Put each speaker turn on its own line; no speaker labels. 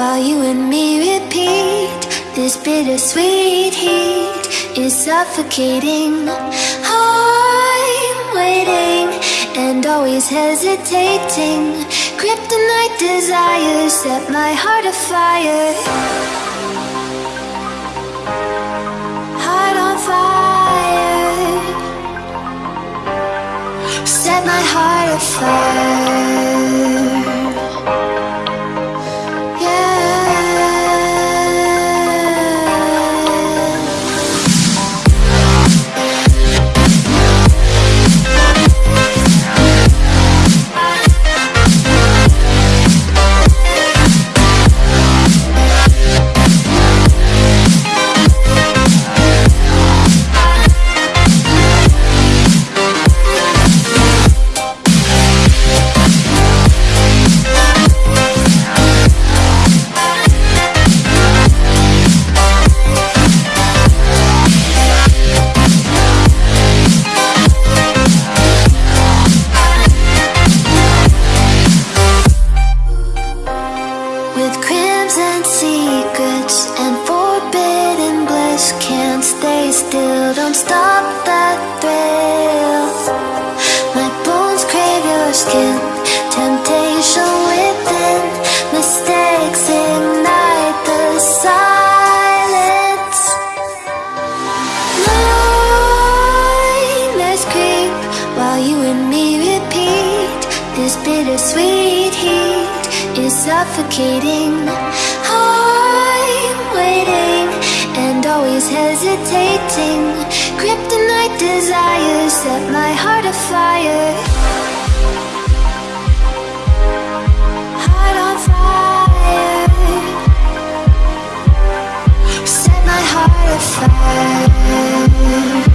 while you and me repeat. This bittersweet heat is suffocating. I'm waiting and always hesitating. Kryptonite desires set my heart afire. Heart on fire. Set my heart afire. Don't stop that thrill. My bones crave your skin, temptation within. Mistakes ignite the silence. Creep while you and me repeat. This bittersweet heat is suffocating. I'm waiting hesitating. Kryptonite desires set my heart afire. Heart on fire. Set my heart afire.